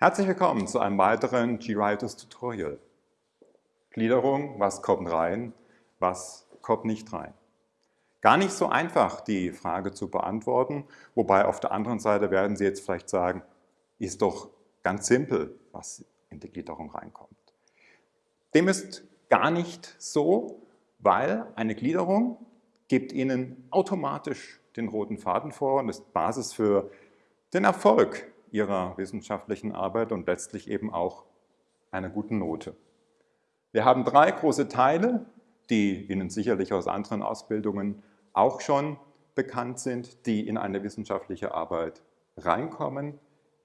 Herzlich willkommen zu einem weiteren GWriters Tutorial. Gliederung, was kommt rein, was kommt nicht rein. Gar nicht so einfach, die Frage zu beantworten, wobei auf der anderen Seite werden Sie jetzt vielleicht sagen, ist doch ganz simpel, was in die Gliederung reinkommt. Dem ist gar nicht so, weil eine Gliederung gibt Ihnen automatisch den roten Faden vor und ist Basis für den Erfolg Ihrer wissenschaftlichen Arbeit und letztlich eben auch einer guten Note. Wir haben drei große Teile, die Ihnen sicherlich aus anderen Ausbildungen auch schon bekannt sind, die in eine wissenschaftliche Arbeit reinkommen.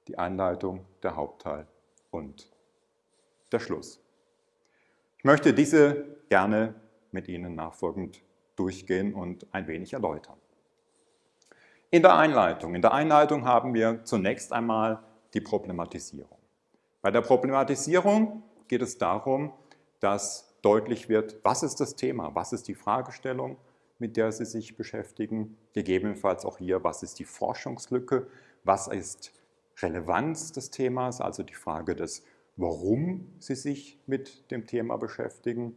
Die Einleitung, der Hauptteil und der Schluss. Ich möchte diese gerne mit Ihnen nachfolgend durchgehen und ein wenig erläutern. In der Einleitung. In der Einleitung haben wir zunächst einmal die Problematisierung. Bei der Problematisierung geht es darum, dass deutlich wird, was ist das Thema, was ist die Fragestellung, mit der Sie sich beschäftigen, gegebenenfalls auch hier, was ist die Forschungslücke, was ist Relevanz des Themas, also die Frage des, warum Sie sich mit dem Thema beschäftigen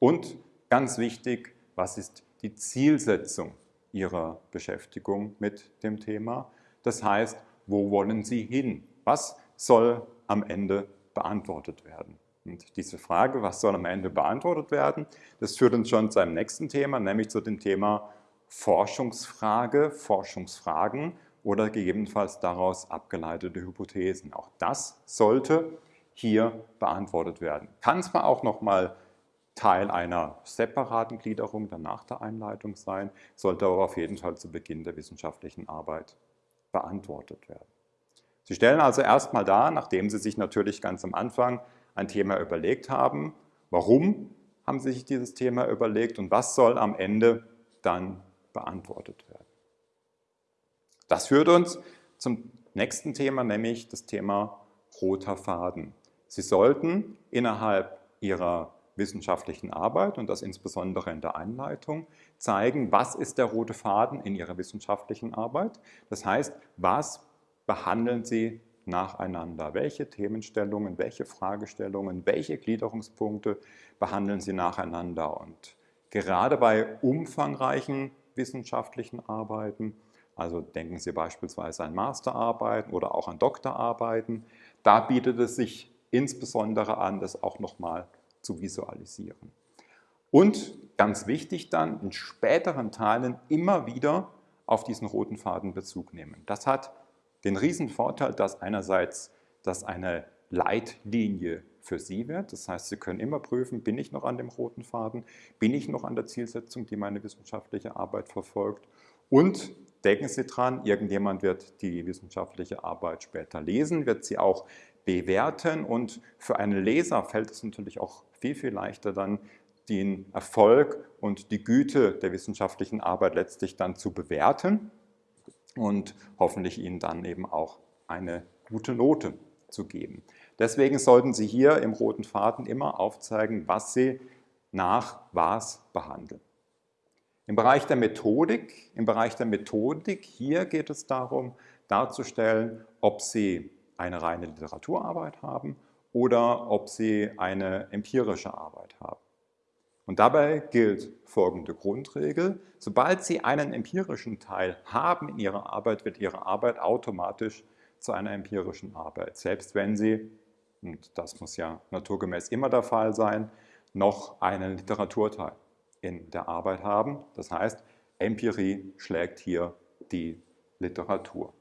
und ganz wichtig, was ist die Zielsetzung Ihrer Beschäftigung mit dem Thema. Das heißt, wo wollen Sie hin? Was soll am Ende beantwortet werden? Und diese Frage, was soll am Ende beantwortet werden, das führt uns schon zu einem nächsten Thema, nämlich zu dem Thema Forschungsfrage, Forschungsfragen oder gegebenenfalls daraus abgeleitete Hypothesen. Auch das sollte hier beantwortet werden. Kann zwar auch nochmal Teil einer separaten Gliederung dann nach der Einleitung sein, sollte aber auf jeden Fall zu Beginn der wissenschaftlichen Arbeit beantwortet werden. Sie stellen also erstmal dar, nachdem Sie sich natürlich ganz am Anfang ein Thema überlegt haben, warum haben Sie sich dieses Thema überlegt und was soll am Ende dann beantwortet werden. Das führt uns zum nächsten Thema, nämlich das Thema roter Faden. Sie sollten innerhalb Ihrer wissenschaftlichen Arbeit und das insbesondere in der Einleitung zeigen, was ist der rote Faden in Ihrer wissenschaftlichen Arbeit. Das heißt, was behandeln Sie nacheinander? Welche Themenstellungen, welche Fragestellungen, welche Gliederungspunkte behandeln Sie nacheinander? Und gerade bei umfangreichen wissenschaftlichen Arbeiten, also denken Sie beispielsweise an Masterarbeiten oder auch an Doktorarbeiten, da bietet es sich insbesondere an, das auch nochmal zu visualisieren. Und ganz wichtig dann, in späteren Teilen immer wieder auf diesen roten Faden Bezug nehmen. Das hat den riesen Vorteil, dass einerseits das eine Leitlinie für Sie wird. Das heißt, Sie können immer prüfen, bin ich noch an dem roten Faden, bin ich noch an der Zielsetzung, die meine wissenschaftliche Arbeit verfolgt. Und denken Sie dran, irgendjemand wird die wissenschaftliche Arbeit später lesen, wird sie auch bewerten und für einen Leser fällt es natürlich auch viel, viel leichter dann, den Erfolg und die Güte der wissenschaftlichen Arbeit letztlich dann zu bewerten und hoffentlich Ihnen dann eben auch eine gute Note zu geben. Deswegen sollten Sie hier im roten Faden immer aufzeigen, was Sie nach was behandeln. Im Bereich der Methodik, im Bereich der Methodik, hier geht es darum, darzustellen, ob Sie eine reine Literaturarbeit haben oder ob Sie eine empirische Arbeit haben. Und dabei gilt folgende Grundregel. Sobald Sie einen empirischen Teil haben in Ihrer Arbeit, wird Ihre Arbeit automatisch zu einer empirischen Arbeit. Selbst wenn Sie, und das muss ja naturgemäß immer der Fall sein, noch einen Literaturteil in der Arbeit haben. Das heißt, Empirie schlägt hier die Literatur.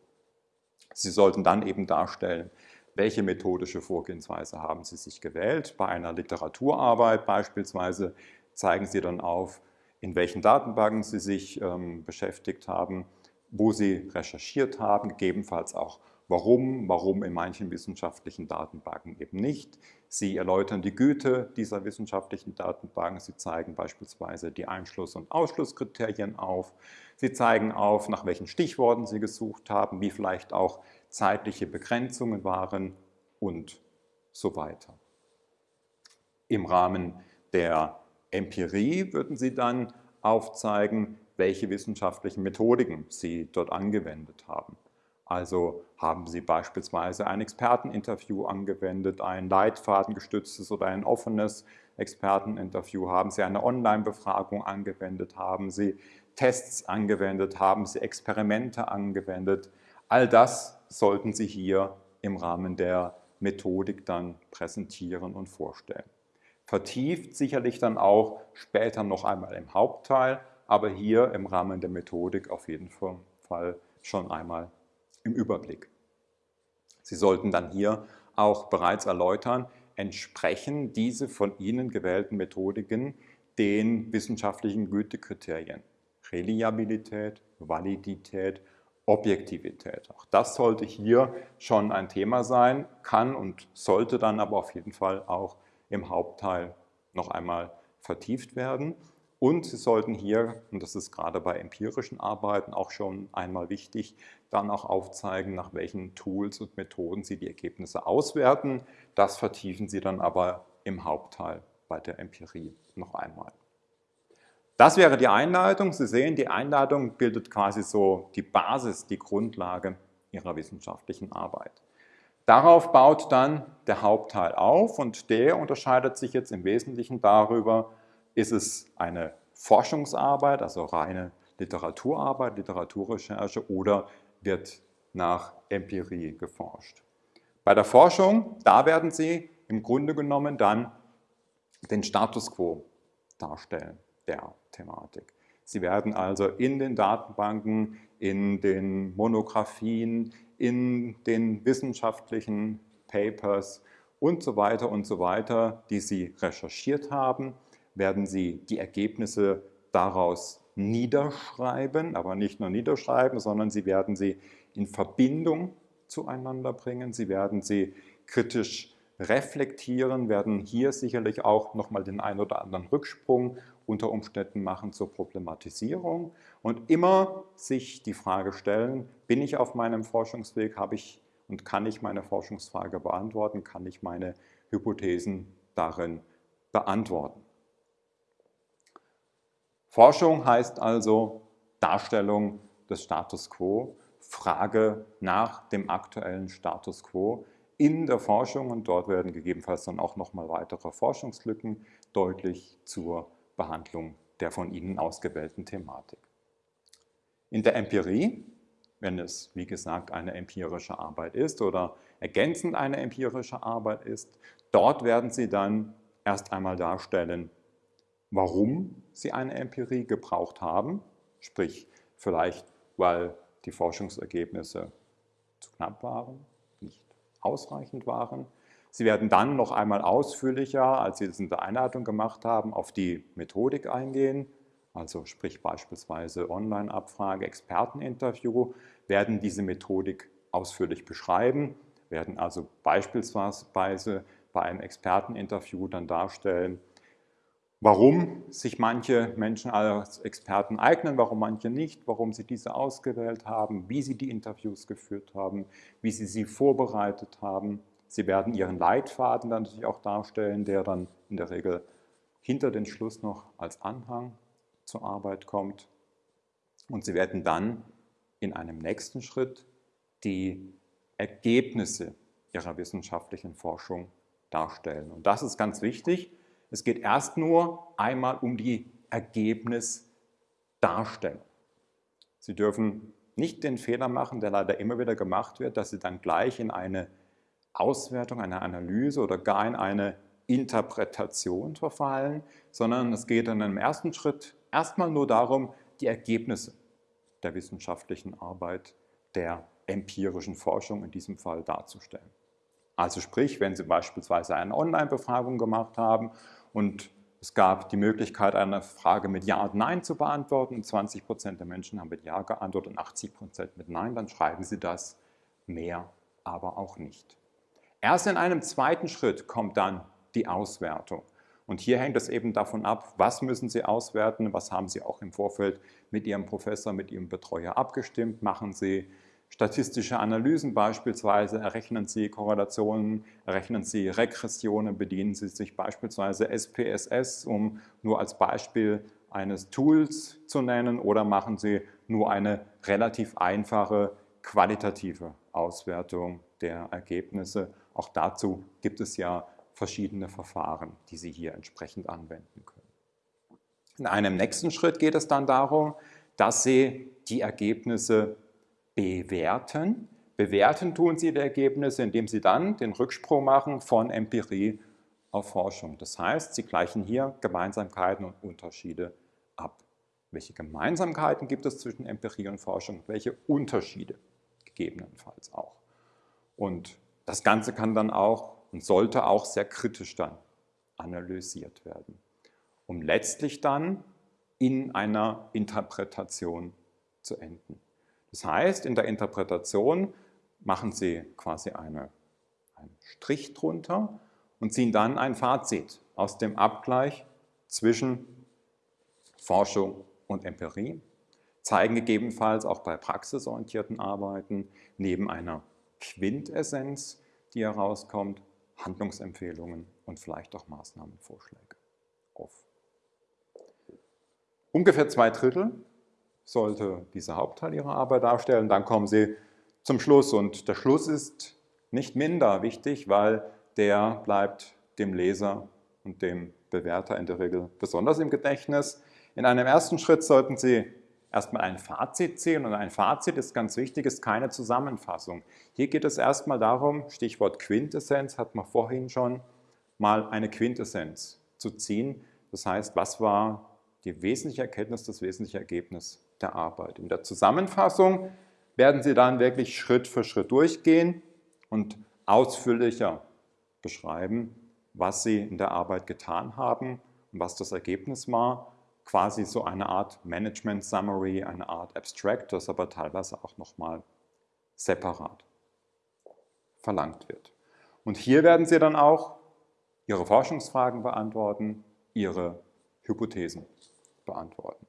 Sie sollten dann eben darstellen, welche methodische Vorgehensweise haben Sie sich gewählt. Bei einer Literaturarbeit beispielsweise zeigen Sie dann auf, in welchen Datenbanken Sie sich ähm, beschäftigt haben, wo Sie recherchiert haben, gegebenenfalls auch warum, warum in manchen wissenschaftlichen Datenbanken eben nicht. Sie erläutern die Güte dieser wissenschaftlichen Datenbanken. Sie zeigen beispielsweise die Einschluss- und Ausschlusskriterien auf. Sie zeigen auf, nach welchen Stichworten Sie gesucht haben, wie vielleicht auch zeitliche Begrenzungen waren und so weiter. Im Rahmen der Empirie würden Sie dann aufzeigen, welche wissenschaftlichen Methodiken Sie dort angewendet haben. Also haben Sie beispielsweise ein Experteninterview angewendet, ein leitfadengestütztes oder ein offenes Experteninterview, haben Sie eine Online-Befragung angewendet, haben Sie Tests angewendet, haben Sie Experimente angewendet. All das sollten Sie hier im Rahmen der Methodik dann präsentieren und vorstellen. Vertieft sicherlich dann auch später noch einmal im Hauptteil, aber hier im Rahmen der Methodik auf jeden Fall schon einmal im Überblick. Sie sollten dann hier auch bereits erläutern, entsprechen diese von Ihnen gewählten Methodiken den wissenschaftlichen Gütekriterien. Reliabilität, Validität, Objektivität. Auch das sollte hier schon ein Thema sein, kann und sollte dann aber auf jeden Fall auch im Hauptteil noch einmal vertieft werden. Und Sie sollten hier, und das ist gerade bei empirischen Arbeiten auch schon einmal wichtig, dann auch aufzeigen, nach welchen Tools und Methoden Sie die Ergebnisse auswerten. Das vertiefen Sie dann aber im Hauptteil bei der Empirie noch einmal. Das wäre die Einleitung. Sie sehen, die Einleitung bildet quasi so die Basis, die Grundlage Ihrer wissenschaftlichen Arbeit. Darauf baut dann der Hauptteil auf und der unterscheidet sich jetzt im Wesentlichen darüber, ist es eine Forschungsarbeit, also reine Literaturarbeit, Literaturrecherche oder wird nach Empirie geforscht? Bei der Forschung, da werden Sie im Grunde genommen dann den Status quo darstellen der Thematik. Sie werden also in den Datenbanken, in den Monographien, in den wissenschaftlichen Papers und so weiter und so weiter, die Sie recherchiert haben, werden Sie die Ergebnisse daraus niederschreiben, aber nicht nur niederschreiben, sondern Sie werden sie in Verbindung zueinander bringen. Sie werden sie kritisch reflektieren, werden hier sicherlich auch nochmal den einen oder anderen Rücksprung unter Umständen machen zur Problematisierung und immer sich die Frage stellen, bin ich auf meinem Forschungsweg, habe ich und kann ich meine Forschungsfrage beantworten, kann ich meine Hypothesen darin beantworten. Forschung heißt also Darstellung des Status quo, Frage nach dem aktuellen Status quo in der Forschung und dort werden gegebenenfalls dann auch nochmal weitere Forschungslücken deutlich zur Behandlung der von Ihnen ausgewählten Thematik. In der Empirie, wenn es wie gesagt eine empirische Arbeit ist oder ergänzend eine empirische Arbeit ist, dort werden Sie dann erst einmal darstellen, warum sie eine Empirie gebraucht haben, sprich vielleicht, weil die Forschungsergebnisse zu knapp waren, nicht ausreichend waren. Sie werden dann noch einmal ausführlicher, als Sie es in der Einleitung gemacht haben, auf die Methodik eingehen, also sprich beispielsweise Online-Abfrage, Experteninterview, werden diese Methodik ausführlich beschreiben, werden also beispielsweise bei einem Experteninterview dann darstellen, warum sich manche Menschen als Experten eignen, warum manche nicht, warum sie diese ausgewählt haben, wie sie die Interviews geführt haben, wie sie sie vorbereitet haben. Sie werden ihren Leitfaden dann natürlich auch darstellen, der dann in der Regel hinter den Schluss noch als Anhang zur Arbeit kommt. Und sie werden dann in einem nächsten Schritt die Ergebnisse ihrer wissenschaftlichen Forschung darstellen. Und das ist ganz wichtig, es geht erst nur einmal um die Ergebnisdarstellung. Sie dürfen nicht den Fehler machen, der leider immer wieder gemacht wird, dass Sie dann gleich in eine Auswertung, eine Analyse oder gar in eine Interpretation verfallen, sondern es geht dann im ersten Schritt erstmal nur darum, die Ergebnisse der wissenschaftlichen Arbeit, der empirischen Forschung in diesem Fall darzustellen. Also sprich, wenn Sie beispielsweise eine Online-Befragung gemacht haben und es gab die Möglichkeit, eine Frage mit Ja und Nein zu beantworten. 20 Prozent der Menschen haben mit Ja geantwortet und 80 Prozent mit Nein. Dann schreiben Sie das mehr, aber auch nicht. Erst in einem zweiten Schritt kommt dann die Auswertung. Und hier hängt es eben davon ab, was müssen Sie auswerten, was haben Sie auch im Vorfeld mit Ihrem Professor, mit Ihrem Betreuer abgestimmt, machen Sie statistische Analysen beispielsweise, errechnen Sie Korrelationen, errechnen Sie Regressionen, bedienen Sie sich beispielsweise SPSS, um nur als Beispiel eines Tools zu nennen, oder machen Sie nur eine relativ einfache qualitative Auswertung der Ergebnisse. Auch dazu gibt es ja verschiedene Verfahren, die Sie hier entsprechend anwenden können. In einem nächsten Schritt geht es dann darum, dass Sie die Ergebnisse bewerten. Bewerten tun Sie die Ergebnisse, indem Sie dann den Rücksprung machen von Empirie auf Forschung. Das heißt, Sie gleichen hier Gemeinsamkeiten und Unterschiede ab. Welche Gemeinsamkeiten gibt es zwischen Empirie und Forschung? Welche Unterschiede gegebenenfalls auch? Und das Ganze kann dann auch und sollte auch sehr kritisch dann analysiert werden, um letztlich dann in einer Interpretation zu enden. Das heißt, in der Interpretation machen Sie quasi eine, einen Strich drunter und ziehen dann ein Fazit aus dem Abgleich zwischen Forschung und Empirie, zeigen gegebenenfalls auch bei praxisorientierten Arbeiten neben einer Quintessenz, die herauskommt, Handlungsempfehlungen und vielleicht auch Maßnahmenvorschläge auf. Ungefähr zwei Drittel sollte dieser Hauptteil Ihrer Arbeit darstellen. Dann kommen Sie zum Schluss und der Schluss ist nicht minder wichtig, weil der bleibt dem Leser und dem Bewerter in der Regel besonders im Gedächtnis. In einem ersten Schritt sollten Sie erstmal ein Fazit ziehen und ein Fazit ist ganz wichtig, ist keine Zusammenfassung. Hier geht es erstmal darum, Stichwort Quintessenz, hat man vorhin schon, mal eine Quintessenz zu ziehen. Das heißt, was war die wesentliche Erkenntnis, das wesentliche Ergebnis der Arbeit. In der Zusammenfassung werden Sie dann wirklich Schritt für Schritt durchgehen und ausführlicher beschreiben, was Sie in der Arbeit getan haben und was das Ergebnis war. Quasi so eine Art Management Summary, eine Art Abstract, das aber teilweise auch nochmal separat verlangt wird. Und hier werden Sie dann auch Ihre Forschungsfragen beantworten, Ihre Hypothesen beantworten.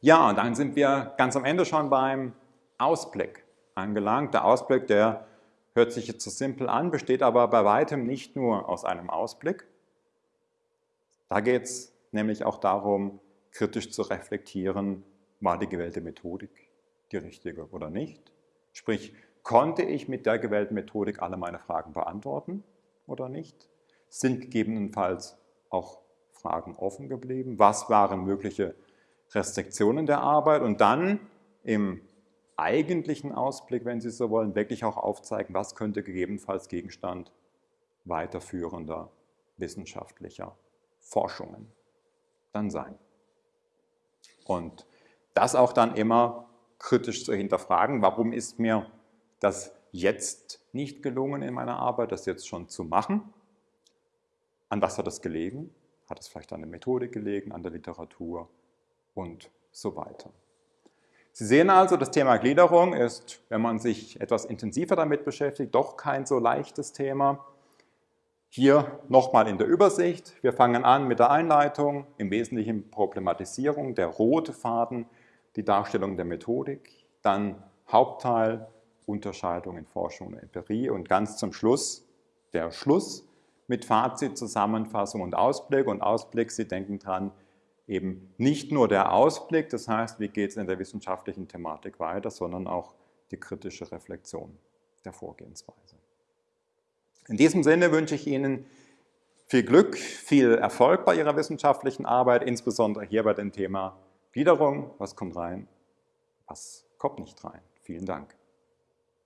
Ja, und dann sind wir ganz am Ende schon beim Ausblick angelangt. Der Ausblick, der hört sich jetzt so simpel an, besteht aber bei weitem nicht nur aus einem Ausblick. Da geht es nämlich auch darum, kritisch zu reflektieren, war die gewählte Methodik die richtige oder nicht? Sprich, konnte ich mit der gewählten Methodik alle meine Fragen beantworten oder nicht? Sind gegebenenfalls auch Fragen offen geblieben? Was waren mögliche Restriktionen der Arbeit? Und dann im eigentlichen Ausblick, wenn Sie so wollen, wirklich auch aufzeigen, was könnte gegebenenfalls Gegenstand weiterführender wissenschaftlicher Forschungen dann sein. Und das auch dann immer kritisch zu hinterfragen, warum ist mir das jetzt nicht gelungen in meiner Arbeit, das jetzt schon zu machen? An was hat das gelegen? Hat es vielleicht an der Methodik gelegen, an der Literatur und so weiter. Sie sehen also, das Thema Gliederung ist, wenn man sich etwas intensiver damit beschäftigt, doch kein so leichtes Thema. Hier nochmal in der Übersicht. Wir fangen an mit der Einleitung, im Wesentlichen Problematisierung, der rote Faden, die Darstellung der Methodik, dann Hauptteil, Unterscheidung in Forschung und Empirie und ganz zum Schluss der Schluss mit Fazit, Zusammenfassung und Ausblick. Und Ausblick, Sie denken dran, eben nicht nur der Ausblick, das heißt, wie geht es in der wissenschaftlichen Thematik weiter, sondern auch die kritische Reflexion der Vorgehensweise. In diesem Sinne wünsche ich Ihnen viel Glück, viel Erfolg bei Ihrer wissenschaftlichen Arbeit, insbesondere hier bei dem Thema Gliederung. Was kommt rein, was kommt nicht rein. Vielen Dank.